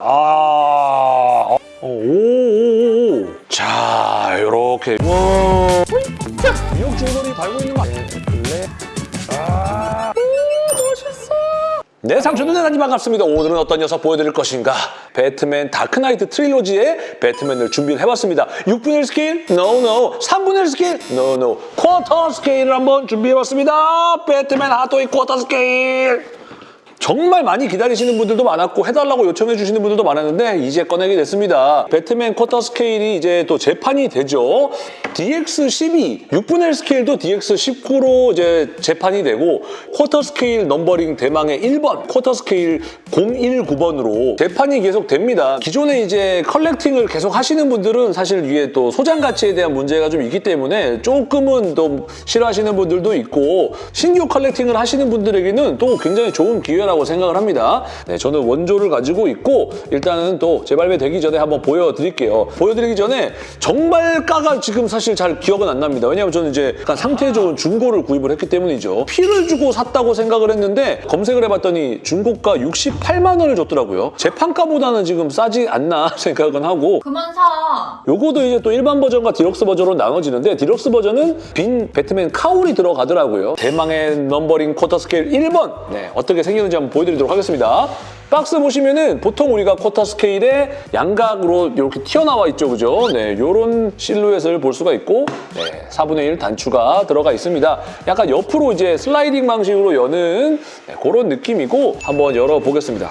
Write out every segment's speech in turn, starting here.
아, 어, 오, 오, 오. 자, 요렇게. 와. 미역 줄거리 달고 있는 거? 블랙. 아, 오, 멋있어. 네, 대단히 반갑습니다. 오늘은 어떤 녀석 보여드릴 것인가? 배트맨 다크나이트 트릴로지의 배트맨을 준비를 해봤습니다. 6분의 1 스케일? No, no. 3분의 1 스케일? No, no. 쿼터 스케일을 한번 준비해봤습니다. 배트맨 핫토이 쿼터 스케일. 정말 많이 기다리시는 분들도 많았고 해달라고 요청해 주시는 분들도 많았는데 이제 꺼내게 됐습니다. 배트맨 쿼터 스케일이 이제 또 재판이 되죠. DX12, 6분의 1 스케일도 DX19로 이제 재판이 되고 쿼터 스케일 넘버링 대망의 1번, 쿼터 스케일 019번으로 재판이 계속 됩니다. 기존에 이제 collecting을 계속 하시는 분들은 사실 위에 또 소장 가치에 대한 문제가 좀 있기 때문에 조금은 또 싫어하시는 분들도 있고 신규 collecting을 하시는 분들에게는 또 굉장히 좋은 기회라 고 생각을 합니다. 네, 저는 원조를 가지고 있고 일단은 또 재발매되기 전에 한번 보여드릴게요. 보여드리기 전에 정발가가 지금 사실 잘 기억은 안 납니다. 왜냐하면 저는 이제 약간 상태 좋은 중고를 구입을 했기 때문이죠. 피를 주고 샀다고 생각을 했는데 검색을 해봤더니 중고가 68만 원을 줬더라고요. 재판가보다는 지금 싸지 않나 생각은 하고 그만 사. 요거도 이제 또 일반 버전과 디럭스 버전으로 나눠지는데 디럭스 버전은 빈 배트맨 cowl이 들어가더라고요. 대망의 넘버링 쿼터 스케일 1번! 네, 어떻게 생겼는지 한번 보여드리도록 하겠습니다. 박스 보시면은 보통 우리가 쿼터 스케일의 양각으로 이렇게 튀어나와 있죠, 그죠? 네, 요런 실루엣을 볼 수가 있고 네, 4분의 1 단추가 들어가 있습니다. 약간 옆으로 이제 슬라이딩 방식으로 여는 네, 그런 느낌이고 한번 열어보겠습니다.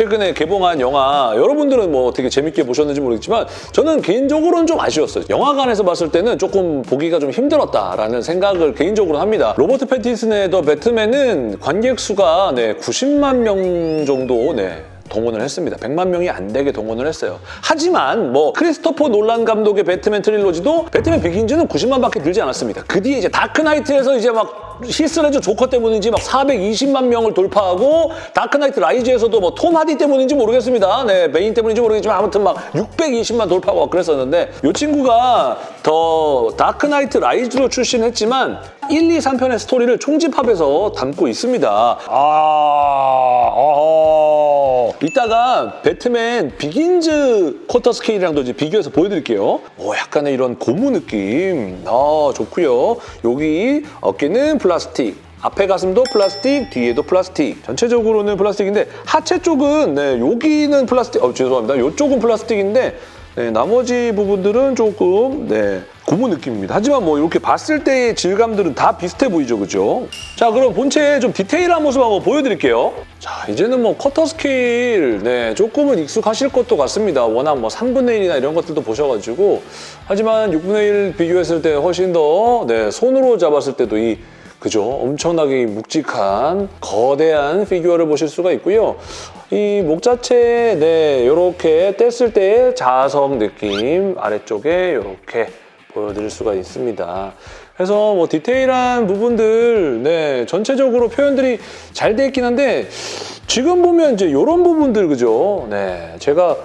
최근에 개봉한 영화 여러분들은 뭐 되게 재밌게 보셨는지 모르겠지만 저는 개인적으로는 좀 아쉬웠어요. 영화관에서 봤을 때는 조금 보기가 좀 힘들었다라는 생각을 개인적으로 합니다. 로버트 패티슨의 더 배트맨은 관객 수가 네, 90만 명 정도 네, 동원을 했습니다. 100만 명이 안 되게 동원을 했어요. 하지만 뭐 크리스토퍼 놀란 감독의 배트맨 트릴로지도 배트맨 비긴즈는 90만밖에 들지 않았습니다. 그 뒤에 이제 다크나이트에서 이제 막 히스레저 조커 때문인지 막 420만 명을 돌파하고 다크나이트 라이즈에서도 뭐 톰 하디 때문인지 모르겠습니다. 네, 베인 때문인지 모르겠지만 아무튼 막 620만 돌파하고 막 그랬었는데 이 친구가 더 다크나이트 라이즈로 출시했지만 1, 2, 3편의 스토리를 총집합해서 담고 있습니다. 아, 어. 이따가 배트맨 비긴즈 쿼터 스케일이랑도 이제 비교해서 보여드릴게요. 오, 약간의 이런 고무 느낌. 아, 좋고요. 여기 어깨는 플라스틱. 앞에 가슴도 플라스틱, 뒤에도 플라스틱. 전체적으로는 플라스틱인데 하체 쪽은 네, 여기는 플라스틱. 어, 죄송합니다. 이쪽은 플라스틱인데 네, 나머지 부분들은 조금 네, 고무 느낌입니다. 하지만 뭐 이렇게 봤을 때의 질감들은 다 비슷해 보이죠, 그죠? 자, 그럼 본체의 좀 디테일한 모습 한번 보여드릴게요. 자, 이제는 뭐 쿼터 스케일, 네, 조금은 익숙하실 것도 같습니다. 워낙 뭐 3분의 1이나 이런 것들도 보셔가지고. 하지만 6분의 1 비교했을 때 훨씬 더, 네, 손으로 잡았을 때도 이 그죠? 엄청나게 묵직한 거대한 피규어를 보실 수가 있고요. 이 목 자체 네 이렇게 뗐을 때의 자석 느낌 아래쪽에 이렇게 보여드릴 수가 있습니다. 그래서 뭐 디테일한 부분들 네 전체적으로 표현들이 잘 돼 있긴 한데 지금 보면 이제 이런 부분들 그죠? 네 제가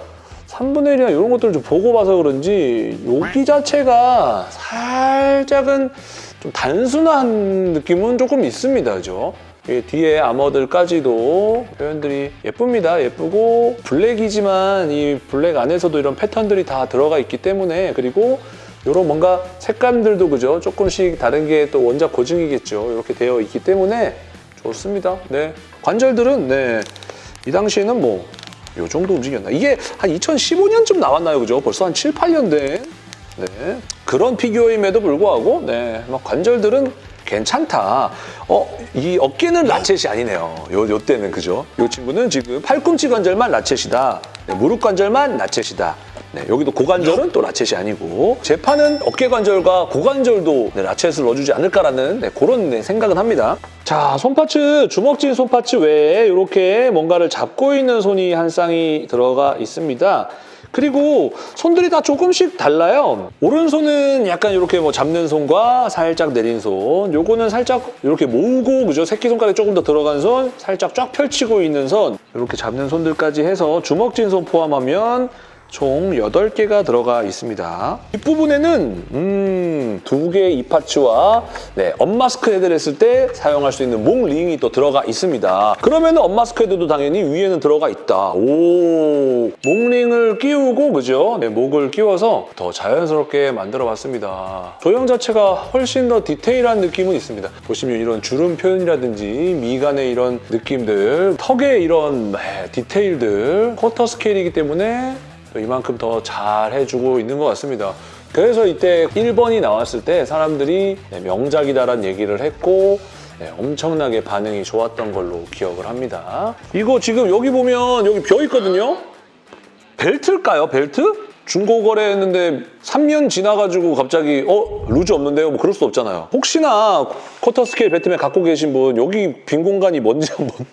3분의 1이나 이런 것들을 좀 보고 봐서 그런지 여기 자체가 살짝은 좀 단순한 느낌은 조금 있습니다, 그죠? 이 뒤에 아머들까지도 표현들이 예쁩니다. 예쁘고 블랙이지만 이 블랙 안에서도 이런 패턴들이 다 들어가 있기 때문에 그리고 이런 뭔가 색감들도 그죠? 조금씩 다른 게 또 원작 고증이겠죠. 이렇게 되어 있기 때문에 좋습니다. 네. 관절들은 네. 이 당시에는 뭐 이 정도 움직였나? 이게 한 2015년쯤 나왔나요? 그죠? 벌써 한 7, 8년 된 네. 그런 피규어임에도 불구하고 네. 막 관절들은 괜찮다. 어, 이 어깨는 라쳇이 아니네요. 요, 요 때는 그죠? 요 친구는 지금 팔꿈치 관절만 라쳇이다. 네, 무릎 관절만 라쳇이다. 네, 여기도 고관절은 또 라쳇이 아니고 재판은 어깨 관절과 고관절도 네, 라쳇을 넣어주지 않을까라는 네, 그런 네, 생각은 합니다. 자, 손파츠, 주먹진 손파츠 외에 이렇게 뭔가를 잡고 있는 손이 한 쌍이 들어가 있습니다. 그리고 손들이 다 조금씩 달라요. 오른손은 약간 이렇게 뭐 잡는 손과 살짝 내린 손. 요거는 살짝 이렇게 모으고 그죠? 새끼손가락이 조금 더 들어간 손, 살짝 쫙 펼치고 있는 손. 이렇게 잡는 손들까지 해서 주먹진 손 포함하면 총 8개가 들어가 있습니다. 뒷부분에는 음, 두 개의 이파츠와 네, 언마스크 헤드를 했을 때 사용할 수 있는 목 링이 또 들어가 있습니다. 그러면 언마스크 헤드도 당연히 위에는 들어가 있다. 오, 목 링을 끼우고 그죠? 네, 목을 끼워서 더 자연스럽게 만들어 봤습니다. 조형 자체가 훨씬 더 디테일한 느낌은 있습니다. 보시면 이런 주름 표현이라든지 미간의 이런 느낌들, 턱의 이런 네, 디테일들, 쿼터 스케일이기 때문에 또 이만큼 더 잘 해주고 있는 것 같습니다. 그래서 이때 1번이 나왔을 때 사람들이 네, 명작이다라는 얘기를 했고 네, 엄청나게 반응이 좋았던 걸로 기억을 합니다. 이거 지금 여기 보면 여기 비어 있거든요? 벨트일까요, 벨트? 중고 거래했는데 3년 지나가지고 갑자기 어? loose 없는데요? 뭐 그럴 수 없잖아요. 혹시나 쿼터 스케일 배트맨 갖고 계신 분 여기 빈 공간이 뭔지 한번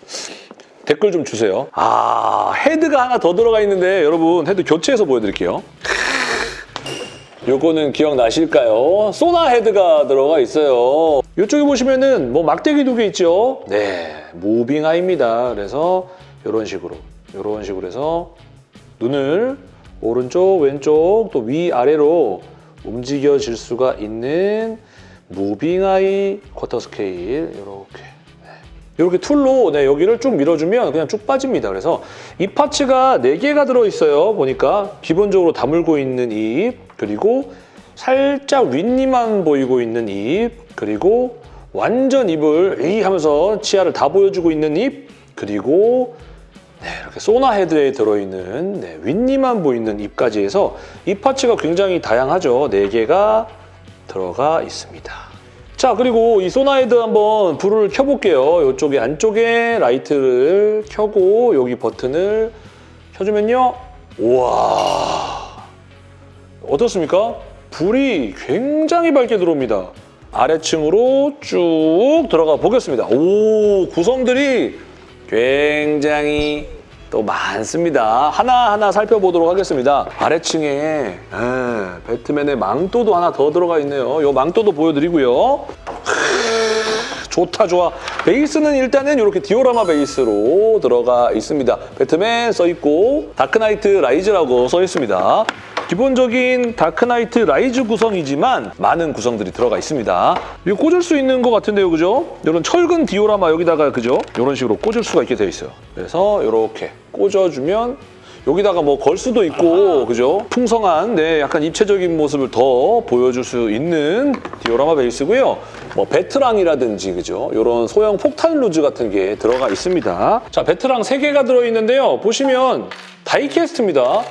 댓글 좀 주세요. 아, 헤드가 하나 더 들어가 있는데 여러분 헤드 교체해서 보여드릴게요. 요거는 기억나실까요? sonar 헤드가 들어가 있어요. 이쪽에 보시면은 뭐 막대기 두 개 있죠? 네, moving eye입니다. 그래서 이런 식으로, 이런 식으로 해서 눈을 오른쪽, 왼쪽, 또 위아래로 움직여질 수가 있는 moving eye 쿼터 스케일 이렇게 이렇게 툴로 네, 여기를 쭉 밀어주면 그냥 쭉 빠집니다. 그래서 이 parts가 4개가 들어있어요. 보니까 기본적으로 다물고 있는 입, 그리고 살짝 윗니만 보이고 있는 입, 그리고 완전 입을 이 하면서 치아를 다 보여주고 있는 입, 그리고 네, 이렇게 소나 헤드에 들어있는 네, 윗니만 보이는 입까지 해서 이 parts가 굉장히 다양하죠. 4개가 들어가 있습니다. 자 그리고 이 소나헤드 한번 불을 켜볼게요. 이쪽에 안쪽에 라이트를 켜고 여기 버튼을 켜주면요. 우와 어떻습니까? 불이 굉장히 밝게 들어옵니다. 아래층으로 쭉 들어가 보겠습니다. 오 구성들이 굉장히 또 많습니다. 하나하나 살펴보도록 하겠습니다. 아래층에 에, 배트맨의 망토도 하나 더 들어가 있네요. 이 망토도 보여드리고요. 좋다 좋아. 베이스는 일단은 이렇게 디오라마 베이스로 들어가 있습니다. 배트맨 써있고 다크나이트 라이즈라고 써있습니다. 기본적인 다크나이트 라이즈 구성이지만 많은 구성들이 들어가 있습니다. 이거 꽂을 수 있는 것 같은데요, 그죠? 이런 철근 디오라마 여기다가 그죠? 이런 식으로 꽂을 수가 있게 되어 있어요. 그래서 이렇게 꽂아주면 여기다가 뭐 걸 수도 있고 그죠? 풍성한 네 약간 입체적인 모습을 더 보여줄 수 있는 디오라마 베이스고요. 뭐 베트랑이라든지 그죠? 이런 소형 폭탄 loose 같은 게 들어가 있습니다. 자 베트랑 3개가 들어있는데요. 보시면 die-cast입니다.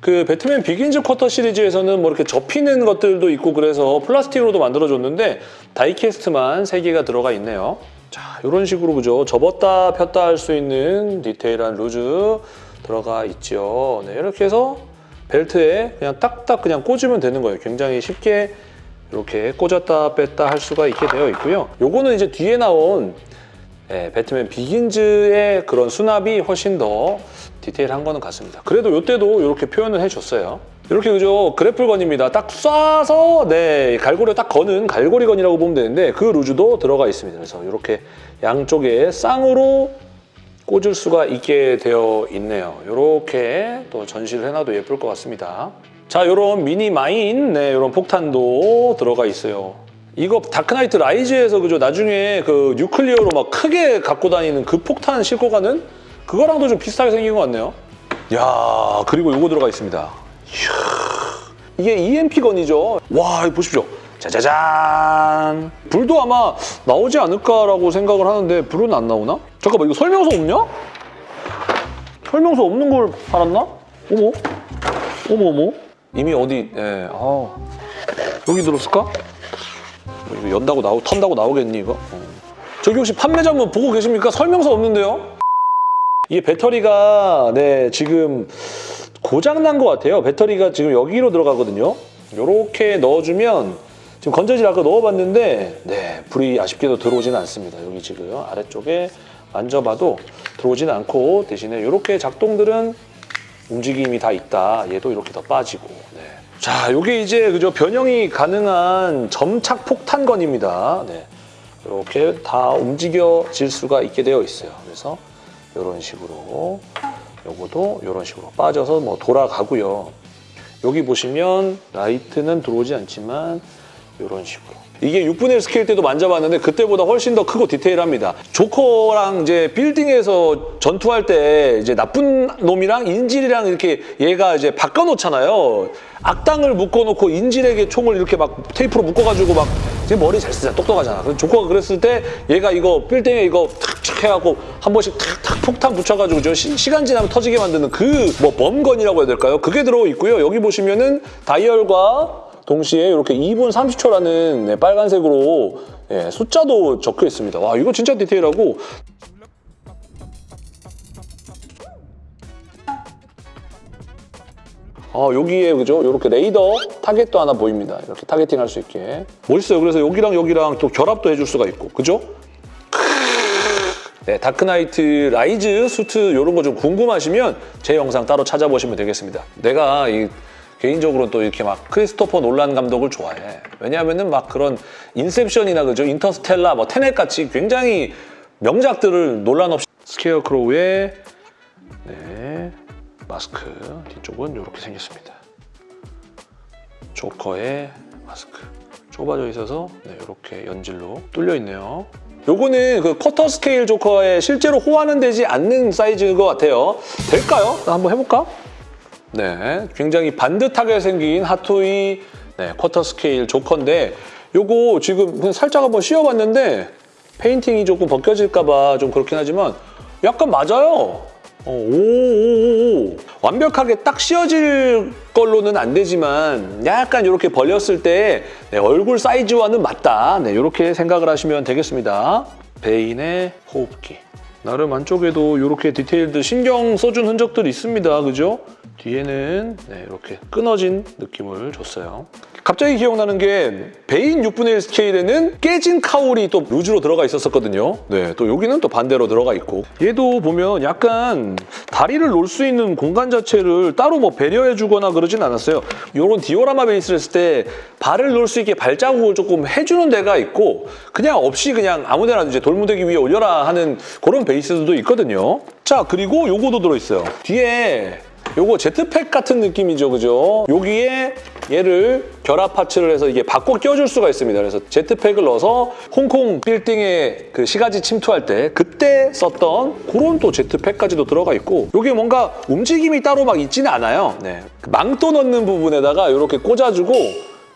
그 배트맨 비긴즈 쿼터 시리즈에서는 뭐 이렇게 접히는 것들도 있고 그래서 플라스틱으로도 만들어줬는데 die-cast만 3개가 들어가 있네요. 자, 이런 식으로 그죠? 접었다 폈다 할 수 있는 디테일한 loose 들어가 있죠. 네, 이렇게 해서 벨트에 그냥 딱딱 그냥 꽂으면 되는 거예요. 굉장히 쉽게 이렇게 꽂았다 뺐다 할 수가 있게 되어 있고요. 요거는 이제 뒤에 나온 예, 배트맨 비긴즈의 그런 수납이 훨씬 더 디테일한 거는 같습니다. 그래도 이때도 이렇게 표현을 해줬어요. 이렇게 그죠 그래플건입니다. 딱 쏴서 네 갈고리 딱 거는 갈고리건이라고 보면 되는데 그 루즈도 들어가 있습니다. 그래서 이렇게 양쪽에 쌍으로 꽂을 수가 있게 되어 있네요. 이렇게 또 전시를 해놔도 예쁠 것 같습니다. 자, 이런 미니 mine, 네, 이런 폭탄도 들어가 있어요. 이거 다크나이트 라이즈에서 그죠 나중에 그 nuclear로 막 크게 갖고 다니는 그 폭탄 싣고 가는 그거랑도 좀 비슷하게 생긴 것 같네요. 야 그리고 이거 들어가 있습니다. 이야, 이게 EMP gun이죠. 와 보십시오. 짜자잔. 불도 아마 나오지 않을까라고 생각을 하는데 불은 안 나오나? 잠깐만 이거 설명서 없냐? 설명서 없는 걸 팔았나? 어머? 어머 어머? 이미 어디 예. 아. 여기 들었을까? 이거 연다고 나오 턴다고 나오겠니 이거? 어. 저기 혹시 판매자 분 보고 계십니까? 설명서 없는데요? 이게 배터리가 네 지금 고장 난 것 같아요. 배터리가 지금 여기로 들어가거든요. 이렇게 넣어주면 지금 건전지 아까 넣어봤는데 네 불이 아쉽게도 들어오지는 않습니다. 여기 지금 아래쪽에 만져봐도 들어오지는 않고 대신에 이렇게 작동들은 움직임이 다 있다. 얘도 이렇게 더 빠지고. 네. 자, 이게 이제 그죠 변형이 가능한 점착 폭탄건입니다. 네. 이렇게 다 움직여질 수가 있게 되어 있어요. 그래서 이런 식으로 요거도 이런 식으로 빠져서 뭐 돌아가고요. 여기 보시면 라이트는 들어오지 않지만 이런 식으로. 이게 6분의 1 스케일 때도 만져봤는데 그때보다 훨씬 더 크고 디테일합니다. 조커랑 이제 빌딩에서 전투할 때 이제 나쁜 놈이랑 인질이랑 이렇게 얘가 이제 바꿔놓잖아요. 악당을 묶어놓고 인질에게 총을 이렇게 막 테이프로 묶어가지고 막 지금 머리 잘 쓰잖아. 똑똑하잖아. 그래서 조커가 그랬을 때 얘가 이거 빌딩에 이거 탁탁 해갖고 한 번씩 탁탁 폭탄 붙여가지고 저 시, 시간 지나면 터지게 만드는 그 뭐 bomb gun이라고 해야 될까요? 그게 들어 있고요. 여기 보시면은 다이얼과 동시에 이렇게 2분 30초라는 네, 빨간색으로 예, 숫자도 적혀 있습니다. 와 이거 진짜 디테일하고 어, 여기에 그죠? 이렇게 레이더 타겟도 하나 보입니다. 이렇게 targeting 할 수 있게. 멋있어요. 그래서 여기랑 여기랑 또 결합도 해줄 수가 있고. 그죠? 네, 다크나이트 라이즈 수트 이런 거 좀 궁금하시면 제 영상 따로 찾아보시면 되겠습니다. 내가 이 개인적으로 또 이렇게 막 크리스토퍼 놀란 감독을 좋아해. 왜냐하면은 막 그런 인셉션이나 그죠? 인터스텔라, 뭐 테넷 같이 굉장히 명작들을 논란 없이 스케어크로우의 네, 마스크 뒤쪽은 이렇게 생겼습니다. 조커의 마스크 좁아져 있어서 네, 이렇게 연질로 뚫려 있네요. 요거는 그 쿼터 스케일 조커에 실제로 호환은 되지 않는 사이즈인 것 같아요. 될까요? 한번 해볼까? 네, 굉장히 반듯하게 생긴 핫토이 네, 쿼터 스케일 조커인데 요거 지금 그냥 살짝 한번 씌워봤는데 페인팅이 조금 벗겨질까 봐 좀 그렇긴 하지만 약간 맞아요. 어, 오, 오, 오. 완벽하게 딱 씌워질 걸로는 안 되지만 약간 이렇게 벌렸을 때 네, 얼굴 사이즈와는 맞다. 네, 이렇게 생각을 하시면 되겠습니다. 베인의 호흡기. 나름 안쪽에도 이렇게 디테일들 신경 써준 흔적들이 있습니다. 그죠? 뒤에는 네, 이렇게 끊어진 느낌을 줬어요. 갑자기 기억나는 게 베인 6분의 1 스케일에는 깨진 카울이 또 루즈로 들어가 있었었거든요. 네, 또 여기는 또 반대로 들어가 있고 얘도 보면 약간 다리를 놓을 수 있는 공간 자체를 따로 뭐 배려해주거나 그러진 않았어요. 이런 디오라마 베이스를 했을 때 발을 놓을 수 있게 발자국을 조금 해주는 데가 있고 그냥 없이 그냥 아무 데나 이제 돌무대기 위에 올려라 하는 그런 베이스들도 있거든요. 자, 그리고 요거도 들어있어요. 뒤에 요거 제트팩 같은 느낌이죠, 그죠? 여기에 얘를 결합 파츠를 해서 이게 바꿔 껴줄 수가 있습니다. 그래서 제트팩을 넣어서 홍콩 빌딩에 그 시가지 침투할 때 그때 썼던 그런 또 제트팩까지도 들어가 있고 이게 뭔가 움직임이 따로 막 있지는 않아요. 네. 그 망토 넣는 부분에다가 이렇게 꽂아주고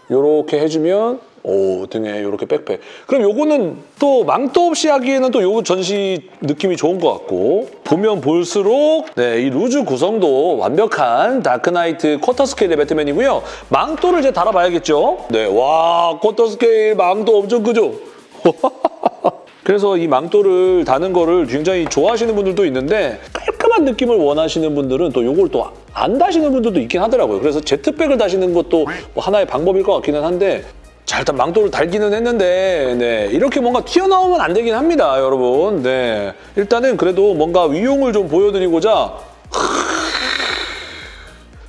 이렇게 해주면 오 등에 이렇게 백팩. 그럼 요거는 또 망토 없이 하기에는 또 요 전시 느낌이 좋은 것 같고 보면 볼수록 네, 이 loose 구성도 완벽한 다크나이트 쿼터 스케일의 배트맨이고요. 망토를 이제 달아봐야겠죠. 네, 와 쿼터 스케일 망토 엄청 크죠? 그래서 이 망토를 다는 거를 굉장히 좋아하시는 분들도 있는데 깔끔한 느낌을 원하시는 분들은 또 이걸 또 안 다시는 분들도 있긴 하더라고요. 그래서 제트백을 다시는 것도 뭐 하나의 방법일 것 같기는 한데 자 일단 망토를 달기는 했는데 네, 이렇게 뭔가 튀어나오면 안 되긴 합니다 여러분. 네, 일단은 그래도 뭔가 위용을 좀 보여드리고자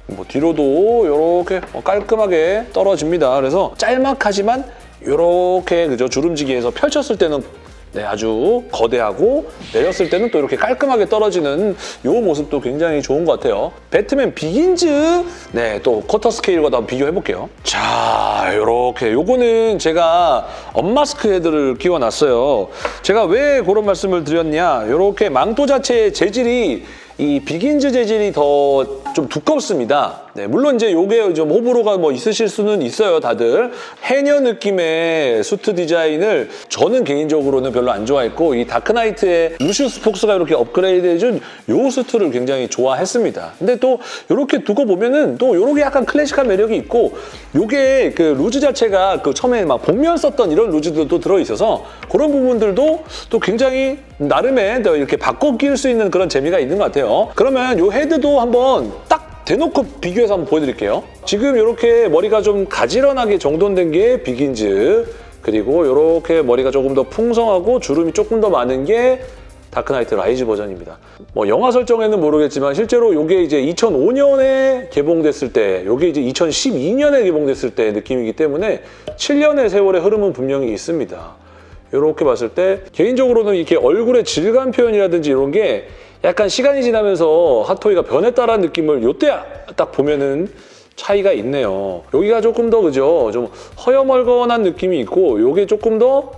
뭐 뒤로도 이렇게 깔끔하게 떨어집니다. 그래서 짤막하지만 이렇게 그죠 주름지기해서 펼쳤을 때는 네, 아주 거대하고 내렸을 때는 또 이렇게 깔끔하게 떨어지는 이 모습도 굉장히 좋은 것 같아요. 배트맨 비긴즈 네, 또 쿼터 스케일과도 한번 비교해볼게요. 자, 이렇게 요거는 제가 unmask 헤드를 끼워놨어요. 제가 왜 그런 말씀을 드렸냐 이렇게 망토 자체의 재질이 이 비긴즈 재질이 더 좀 두껍습니다. 네, 물론 이제 요게 좀 호불호가 뭐 있으실 수는 있어요, 다들. 해녀 느낌의 수트 디자인을 저는 개인적으로는 별로 안 좋아했고 이 다크나이트의 루시우스 폭스가 이렇게 업그레이드 해준 요 수트를 굉장히 좋아했습니다. 근데 또 이렇게 두고 보면은 또 요렇게 약간 클래식한 매력이 있고 요게 그 루즈 자체가 그 처음에 막 복면 썼던 이런 루즈들도 들어있어서 그런 부분들도 또 굉장히 나름의 또 이렇게 바꿔 끼울 수 있는 그런 재미가 있는 것 같아요. 그러면 요 헤드도 한번 딱 대놓고 비교해서 한번 보여드릴게요. 지금 이렇게 머리가 좀 가지런하게 정돈된 게 비긴즈 그리고 이렇게 머리가 조금 더 풍성하고 주름이 조금 더 많은 게 다크나이트 라이즈 버전입니다. 뭐 영화 설정에는 모르겠지만 실제로 이게 이제 2005년에 개봉됐을 때 이게 이제 2012년에 개봉됐을 때 느낌이기 때문에 7년의 세월의 흐름은 분명히 있습니다. 이렇게 봤을 때 개인적으로는 이렇게 얼굴의 질감 표현이라든지 이런 게 약간 시간이 지나면서 핫토이가 변했다라는 느낌을 요때 딱 보면은 차이가 있네요. 여기가 조금 더 그죠? 좀 허여멀건한 느낌이 있고 요게 조금 더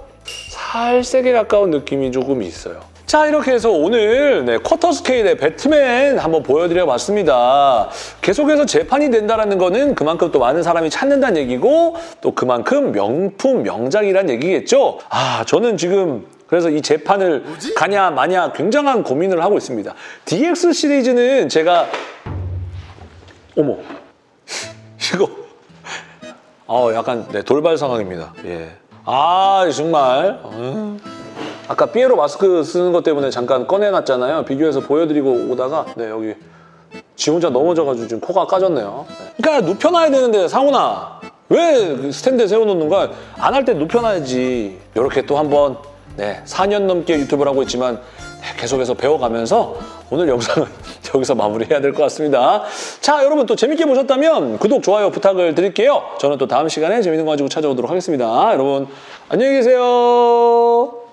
살색에 가까운 느낌이 조금 있어요. 자 이렇게 해서 오늘 네, 쿼터 스케일의 배트맨 한번 보여드려 봤습니다. 계속해서 재판이 된다는 거는 그만큼 또 많은 사람이 찾는다는 얘기고 또 그만큼 명품 명작이란 얘기겠죠. 아 저는 지금 그래서 이 재판을 가냐 마냐 굉장한 고민을 하고 있습니다. DX 시리즈는 제가 어머 이거 어 약간 네, 돌발 상황입니다. 예. 아 정말 음. 아까 삐에로 마스크 쓰는 것 때문에 잠깐 꺼내놨잖아요. 비교해서 보여드리고 오다가 네 여기 지 혼자 넘어져가지고 지금 코가 까졌네요. 네. 그러니까 눕혀놔야 되는데 상훈아 왜그 스탠드에 세워놓는 거야? 안할 때 눕혀놔야지. 이렇게 또 한번 네 4년 넘게 유튜브를 하고 있지만 네, 계속해서 배워가면서 오늘 영상은 여기서 마무리해야 될 것 같습니다. 자 여러분 또 재밌게 보셨다면 구독, 좋아요 부탁을 드릴게요. 저는 또 다음 시간에 재밌는 거 가지고 찾아오도록 하겠습니다. 여러분 안녕히 계세요.